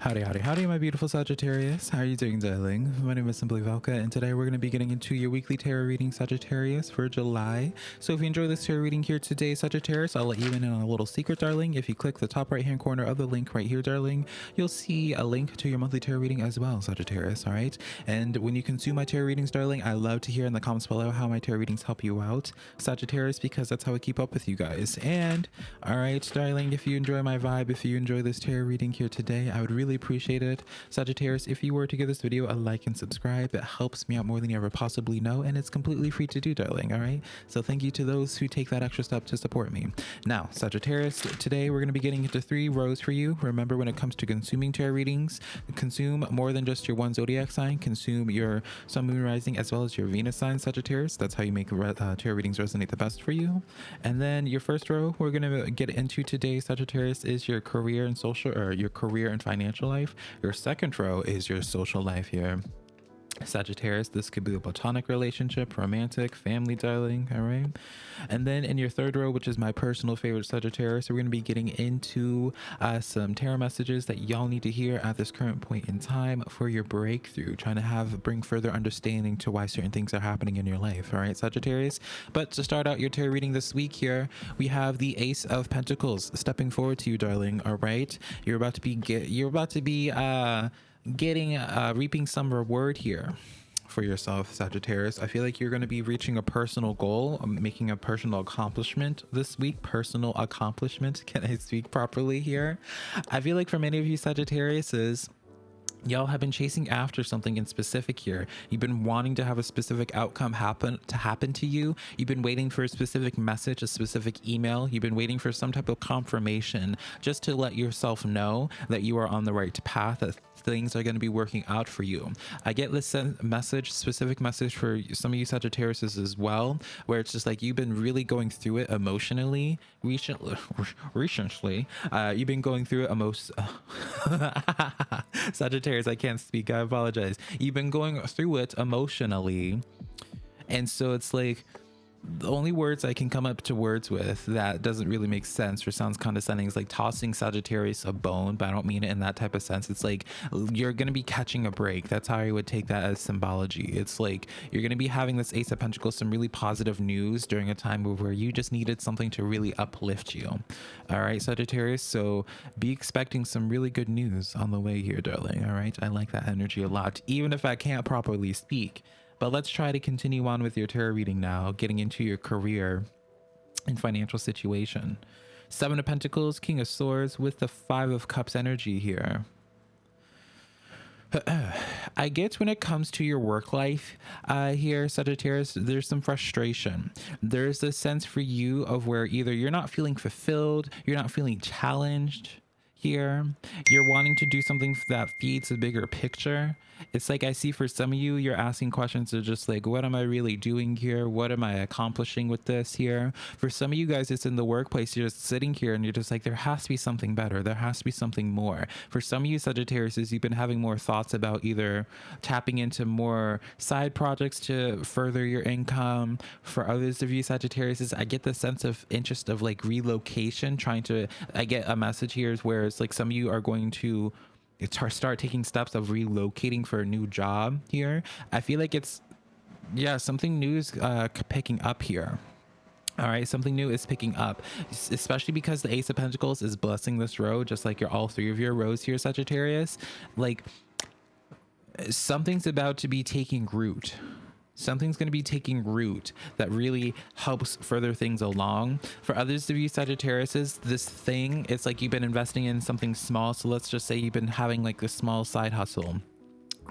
Howdy, howdy, howdy, my beautiful Sagittarius. How are you doing, darling? My name is Simply Velka, and today we're going to be getting into your weekly tarot reading, Sagittarius, for July. So if you enjoy this tarot reading here today, Sagittarius, I'll let you in on a little secret, darling. If you click the top right-hand corner of the link right here, darling, you'll see a link to your monthly tarot reading as well, Sagittarius, all right? And when you consume my tarot readings, darling, I love to hear in the comments below how my tarot readings help you out, Sagittarius, because that's how I keep up with you guys. And, all right, darling, if you enjoy my vibe, if you enjoy this tarot reading here today, I would really appreciate it. Sagittarius, if you were to give this video a like and subscribe, it helps me out more than you ever possibly know, and it's completely free to do, darling, all right? So thank you to those who take that extra step to support me. Now, Sagittarius, today we're going to be getting into three rows for you. Remember, when it comes to consuming tarot readings, consume more than just your one zodiac sign, consume your sun, moon, rising, as well as your Venus sign, Sagittarius. That's how you make uh, tarot readings resonate the best for you. And then your first row we're going to get into today, Sagittarius, is your career and social, or your career and financial life. Your second row is your social life here. Sagittarius, this could be a platonic relationship, romantic, family darling, all right? And then in your third row, which is my personal favorite Sagittarius, we're going to be getting into uh, some tarot messages that y'all need to hear at this current point in time for your breakthrough, trying to have bring further understanding to why certain things are happening in your life, all right, Sagittarius? But to start out your tarot reading this week here, we have the Ace of Pentacles stepping forward to you, darling, all right? You're about to be, get, you're about to be, uh, getting uh reaping some reward here for yourself sagittarius. I feel like you're going to be reaching a personal goal um, making a personal accomplishment this week. Personal accomplishment. Can i speak properly here? I feel like for many of you sagittarius is y'all have been chasing after something in specific here. You've been wanting to have a specific outcome happen to happen to you. You've been waiting for a specific message a specific email. You've been waiting for some type of confirmation just to let yourself know that you are on the right path that things are going to be working out for you. I get this message specific message for some of you sagittarius as well where it's just like you've been really going through it emotionally recently recently. Uh, you've been going through it most sagittarius i can't speak i apologize. You've been going through it emotionally and so it's like the only words I can come up to words with that doesn't really make sense or sounds condescending is like tossing Sagittarius a bone, but I don't mean it in that type of sense. It's like you're going to be catching a break. That's how I would take that as symbology. It's like you're going to be having this Ace of Pentacles, some really positive news during a time where you just needed something to really uplift you. All right, Sagittarius. So be expecting some really good news on the way here, darling. All right. I like that energy a lot, even if I can't properly speak. But let's try to continue on with your tarot reading now, getting into your career and financial situation. Seven of Pentacles, King of Swords with the Five of Cups energy here. I get when it comes to your work life uh, here, Sagittarius, there's some frustration. There's a sense for you of where either you're not feeling fulfilled, you're not feeling challenged here. You're wanting to do something that feeds a bigger picture it's like I see for some of you, you're asking questions of just like, what am I really doing here? What am I accomplishing with this here? For some of you guys, it's in the workplace. You're just sitting here and you're just like, there has to be something better. There has to be something more. For some of you Sagittarius, you've been having more thoughts about either tapping into more side projects to further your income. For others of you Sagittarius, I get the sense of interest of like relocation, trying to, I get a message here is where it's like some of you are going to start taking steps of relocating for a new job here. I feel like it's yeah something new is uh, picking up here. All right something new is picking up especially because the ace of pentacles is blessing this row just like your all three of your rows here sagittarius. Like something's about to be taking root something's going to be taking root that really helps further things along. For others of you Sagittariuses, this thing, it's like you've been investing in something small. So let's just say you've been having like a small side hustle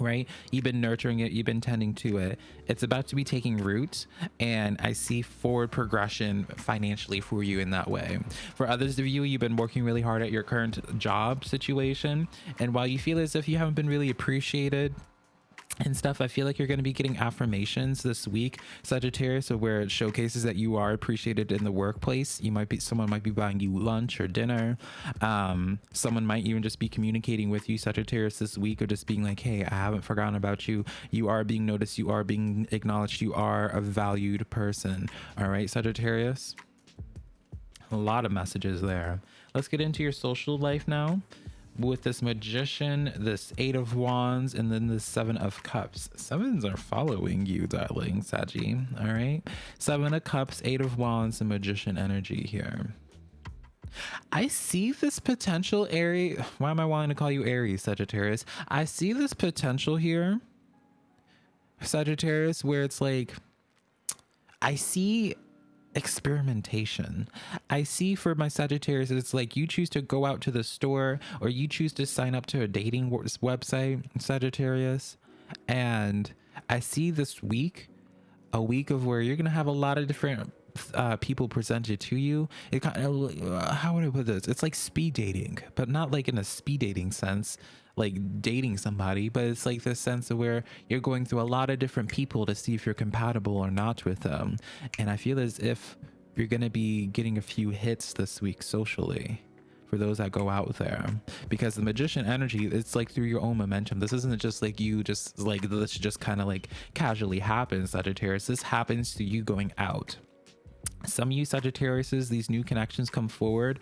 right? You've been nurturing it. You've been tending to it. It's about to be taking root and i see forward progression financially for you in that way. For others of you you've been working really hard at your current job situation. And while you feel as if you haven't been really appreciated and stuff i feel like you're going to be getting affirmations this week sagittarius where it showcases that you are appreciated in the workplace. You might be someone might be buying you lunch or dinner. Um, someone might even just be communicating with you sagittarius this week or just being like hey i haven't forgotten about you. You are being noticed. You are being acknowledged. You are a valued person. All right sagittarius? A lot of messages there. Let's get into your social life now with this magician, this eight of wands, and then the seven of cups. Sevens are following you, darling Saggy. All right. Seven of cups, eight of wands, and magician energy here. I see this potential Aries. Why am I wanting to call you Aries, Sagittarius? I see this potential here, Sagittarius, where it's like, I see experimentation. I see for my Sagittarius, it's like you choose to go out to the store or you choose to sign up to a dating website, Sagittarius. And I see this week, a week of where you're going to have a lot of different uh, people presented to you. It kind of, uh, how would I put this? It's like speed dating, but not like in a speed dating sense like dating somebody, but it's like this sense of where you're going through a lot of different people to see if you're compatible or not with them. And I feel as if you're going to be getting a few hits this week socially for those that go out there because the magician energy it's like through your own momentum this isn't just like you just like this just kind of like casually happens sagittarius this happens to you going out some of you Sagittariuses, these new connections come forward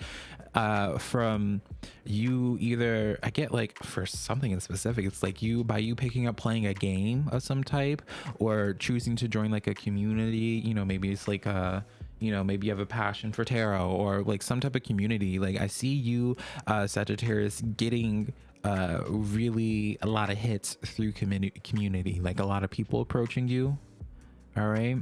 uh, from you either, I get like for something in specific, it's like you, by you picking up playing a game of some type or choosing to join like a community, you know, maybe it's like a, you know, maybe you have a passion for tarot or like some type of community. Like I see you, uh, Sagittarius, getting uh, really a lot of hits through community, community, like a lot of people approaching you. All right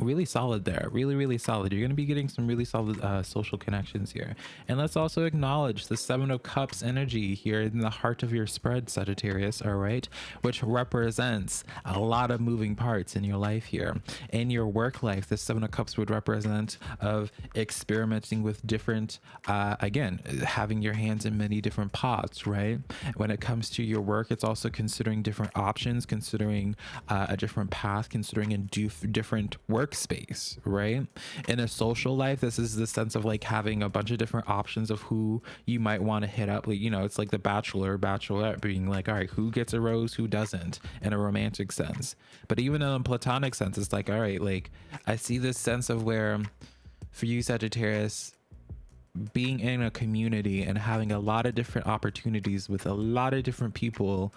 really solid there really really solid. You're going to be getting some really solid uh, social connections here. And let's also acknowledge the seven of cups energy here in the heart of your spread sagittarius all right? Which represents a lot of moving parts in your life here. In your work life the seven of cups would represent of experimenting with different uh, again having your hands in many different pots right? When it comes to your work it's also considering different options considering uh, a different path considering a different work workspace, right? In a social life, this is the sense of like having a bunch of different options of who you might want to hit up. Like, you know, it's like the bachelor, bachelorette being like, all right, who gets a rose, who doesn't, in a romantic sense. But even in a platonic sense, it's like, all right, like I see this sense of where for you, Sagittarius, being in a community and having a lot of different opportunities with a lot of different people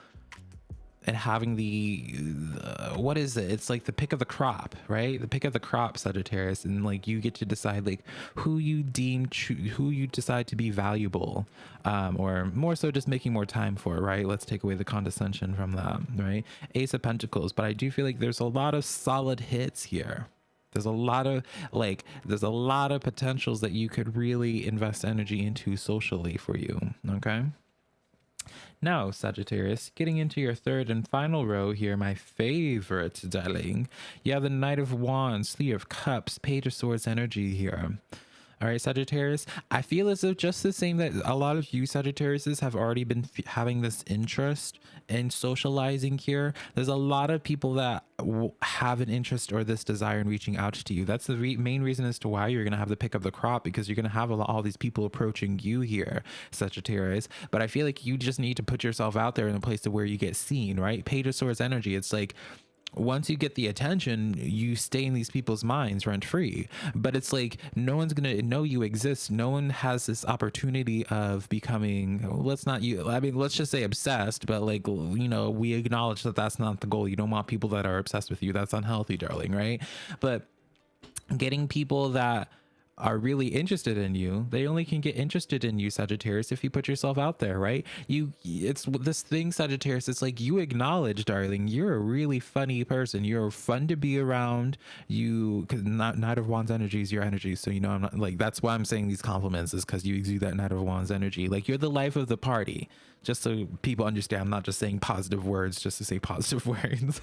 and having the uh, what is it? It's like the pick of the crop right? The pick of the crop sagittarius and like you get to decide like who you deem who you decide to be valuable um, or more so just making more time for right? Let's take away the condescension from that right? Ace of pentacles but i do feel like there's a lot of solid hits here. There's a lot of like there's a lot of potentials that you could really invest energy into socially for you okay now, Sagittarius, getting into your third and final row here, my favorite, darling. You have the Knight of Wands, Three of Cups, Page of Swords energy here. All right, Sagittarius, I feel as if just the same that a lot of you Sagittariuses have already been having this interest in socializing here. There's a lot of people that have an interest or this desire in reaching out to you. That's the re main reason as to why you're going to have the pick of the crop because you're going to have lot, all these people approaching you here, Sagittarius. But I feel like you just need to put yourself out there in a place to where you get seen, right? Page of Swords energy. It's like once you get the attention, you stay in these people's minds rent free. But it's like no one's gonna know you exist. No one has this opportunity of becoming. Let's not you. I mean, let's just say obsessed. But like you know, we acknowledge that that's not the goal. You don't want people that are obsessed with you. That's unhealthy, darling. Right? But getting people that are really interested in you they only can get interested in you sagittarius if you put yourself out there right? You it's this thing sagittarius it's like you acknowledge darling you're a really funny person. You're fun to be around. You because not knight of wands energy is your energy so you know i'm not like that's why i'm saying these compliments is because you exude that knight of wands energy. Like you're the life of the party just so people understand i'm not just saying positive words just to say positive words.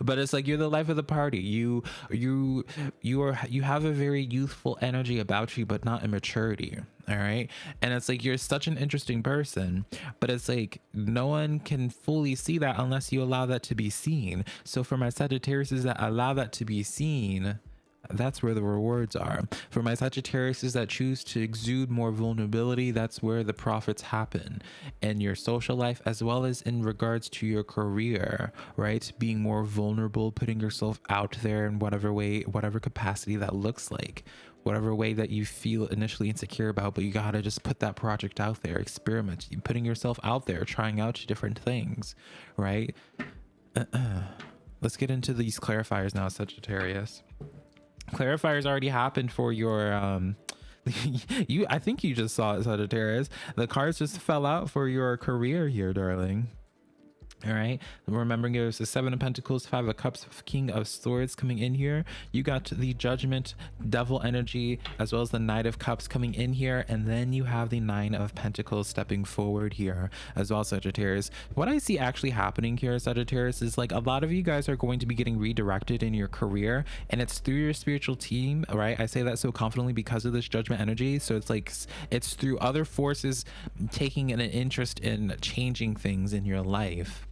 But it's like you're the life of the party. You you you are you have a very youthful energy about you but not immaturity all right? And it's like you're such an interesting person but it's like no one can fully see that unless you allow that to be seen. So for my sagittarius is that allow that to be seen that's where the rewards are. For my Sagittariuses that choose to exude more vulnerability, that's where the profits happen in your social life as well as in regards to your career, right? Being more vulnerable, putting yourself out there in whatever way, whatever capacity that looks like, whatever way that you feel initially insecure about, but you gotta just put that project out there, experiment, putting yourself out there, trying out different things, right? Let's get into these clarifiers now, Sagittarius clarifiers already happened for your um you i think you just saw it sagittarius. The cards just fell out for your career here darling all right? Remembering it was the seven of pentacles five of cups king of swords coming in here. You got the judgment devil energy as well as the knight of cups coming in here. And then you have the nine of pentacles stepping forward here as well sagittarius. What i see actually happening here sagittarius is like a lot of you guys are going to be getting redirected in your career. And it's through your spiritual team right? I say that so confidently because of this judgment energy. So it's like it's through other forces taking an interest in changing things in your life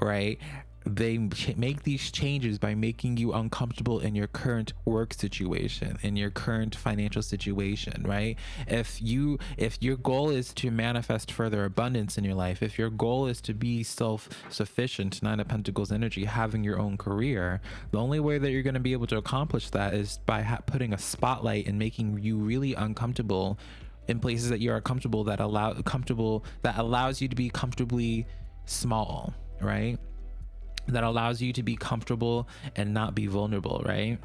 right? They make these changes by making you uncomfortable in your current work situation, in your current financial situation, right? If you if your goal is to manifest further abundance in your life, if your goal is to be self-sufficient, Nine of Pentacles energy, having your own career, the only way that you're going to be able to accomplish that is by putting a spotlight and making you really uncomfortable in places that you are comfortable that allow comfortable that allows you to be comfortably small right? That allows you to be comfortable and not be vulnerable, right?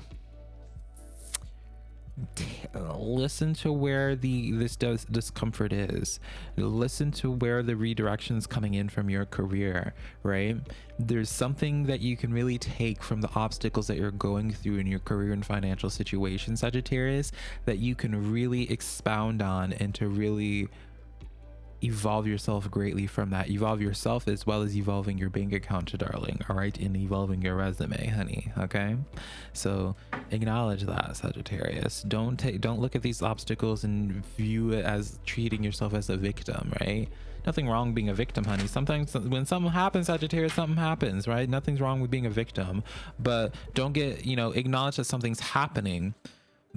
listen to where the this does discomfort is listen to where the redirection is coming in from your career right there's something that you can really take from the obstacles that you're going through in your career and financial situation sagittarius that you can really expound on and to really evolve yourself greatly from that. Evolve yourself as well as evolving your bank account darling all right? And evolving your resume honey okay? So acknowledge that sagittarius. Don't take don't look at these obstacles and view it as treating yourself as a victim right? Nothing wrong being a victim honey. Sometimes when something happens sagittarius something happens right? Nothing's wrong with being a victim. But don't get you know acknowledge that something's happening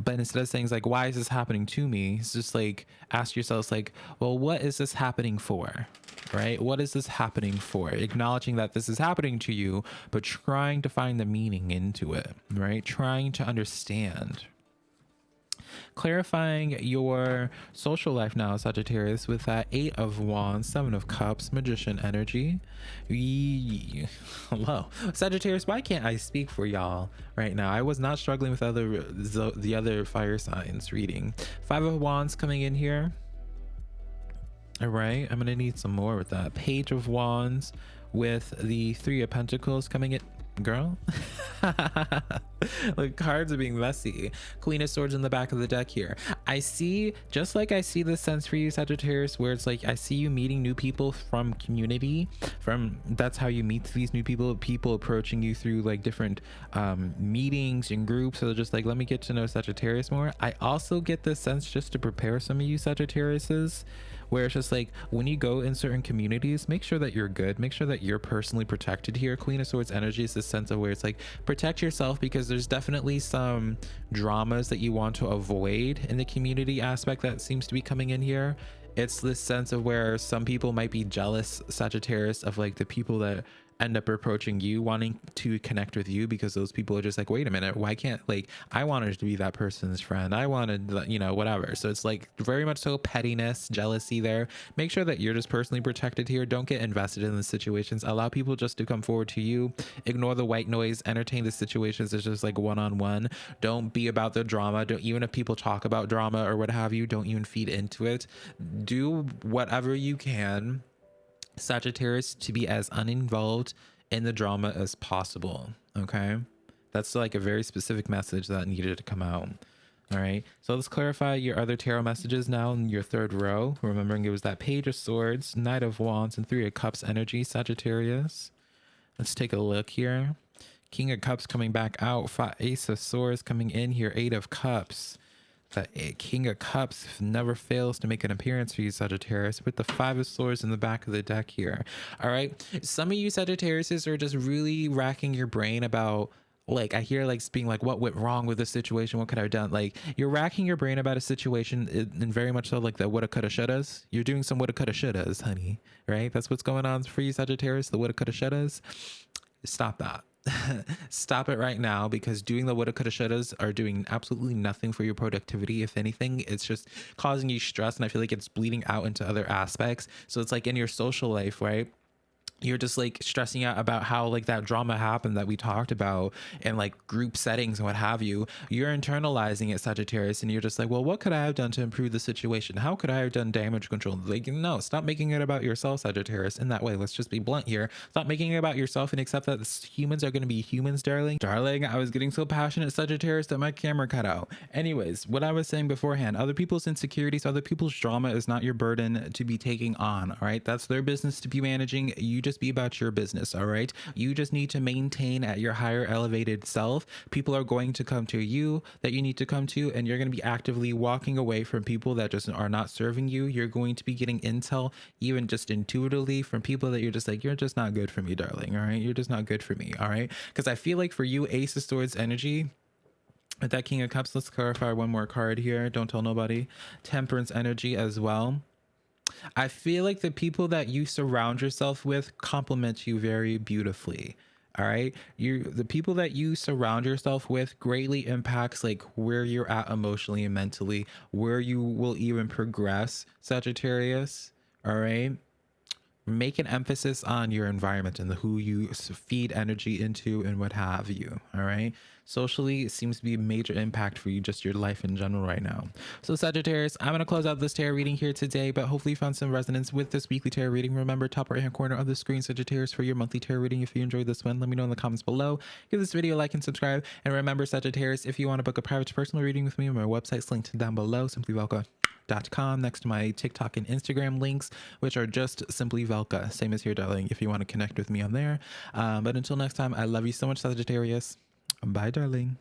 but instead of saying like why is this happening to me? It's just like ask yourselves like well what is this happening for right? What is this happening for? Acknowledging that this is happening to you but trying to find the meaning into it right? Trying to understand clarifying your social life now, Sagittarius, with that Eight of Wands, Seven of Cups, Magician energy. Hello. Sagittarius, why can't I speak for y'all right now? I was not struggling with other the other fire signs reading. Five of Wands coming in here. All right, I'm gonna need some more with that. Page of Wands with the Three of Pentacles coming in girl. the cards are being messy. Queen of Swords in the back of the deck here. I see, just like I see the sense for you, Sagittarius, where it's like I see you meeting new people from community. From that's how you meet these new people. People approaching you through like different um, meetings and groups. So just like let me get to know Sagittarius more. I also get the sense just to prepare some of you Sagittariuses where it's just like when you go in certain communities make sure that you're good make sure that you're personally protected here queen of swords energy is this sense of where it's like protect yourself because there's definitely some dramas that you want to avoid in the community aspect that seems to be coming in here. It's this sense of where some people might be jealous sagittarius of like the people that end up approaching you wanting to connect with you because those people are just like wait a minute why can't like i wanted to be that person's friend. I wanted you know whatever. So it's like very much so pettiness jealousy there. Make sure that you're just personally protected here. Don't get invested in the situations. Allow people just to come forward to you. Ignore the white noise. Entertain the situations. It's just like one-on-one. -on -one. don't be about the drama. Don't even if people talk about drama or what have you don't even feed into it. Do whatever you can Sagittarius to be as uninvolved in the drama as possible. Okay. That's like a very specific message that needed to come out. All right. So let's clarify your other tarot messages now in your third row. Remembering it was that Page of Swords, Knight of Wands, and Three of Cups energy, Sagittarius. Let's take a look here. King of Cups coming back out. Ace of Swords coming in here. Eight of Cups. The King of Cups never fails to make an appearance for you, Sagittarius, with the Five of Swords in the back of the deck here. All right. Some of you Sagittariuses are just really racking your brain about like I hear like being like, what went wrong with this situation? What could I have done? Like you're racking your brain about a situation and very much so like the woulda, coulda, shouldas. You're doing some woulda, coulda, shouldas, honey. Right? That's what's going on for you, Sagittarius. The woulda, coulda, shouldas. Stop that. Stop it right now because doing the woulda, coulda, shouldas are doing absolutely nothing for your productivity. If anything, it's just causing you stress, and I feel like it's bleeding out into other aspects. So it's like in your social life, right? You're just like stressing out about how like that drama happened that we talked about in like group settings and what have you you're internalizing it sagittarius and you're just like well what could i have done to improve the situation? How could i have done damage control? Like no stop making it about yourself sagittarius in that way. Let's just be blunt here. Stop making it about yourself and accept that humans are going to be humans darling. Darling i was getting so passionate sagittarius that my camera cut out. Anyways what i was saying beforehand other people's insecurities other people's drama is not your burden to be taking on all right? That's their business to be managing. You just be about your business, all right? You just need to maintain at your higher elevated self. People are going to come to you that you need to come to, and you're going to be actively walking away from people that just are not serving you. You're going to be getting intel, even just intuitively, from people that you're just like, you're just not good for me, darling, all right? You're just not good for me, all right? Because I feel like for you, Ace of Swords energy, with that King of Cups, let's clarify one more card here. Don't tell nobody. Temperance energy as well. I feel like the people that you surround yourself with complement you very beautifully. All right. You the people that you surround yourself with greatly impacts like where you're at emotionally and mentally, where you will even progress, Sagittarius. All right make an emphasis on your environment and the who you feed energy into and what have you all right? Socially it seems to be a major impact for you just your life in general right now. So sagittarius i'm going to close out this tarot reading here today but hopefully you found some resonance with this weekly tarot reading. Remember top right hand corner of the screen sagittarius for your monthly tarot reading. If you enjoyed this one let me know in the comments below. Give this video a like and subscribe. And remember sagittarius if you want to book a private personal reading with me my website's linked down below. Simply welcome next to my TikTok and Instagram links, which are just simply Velka. Same as here, darling, if you want to connect with me on there. Um, but until next time, I love you so much, Sagittarius. Bye, darling.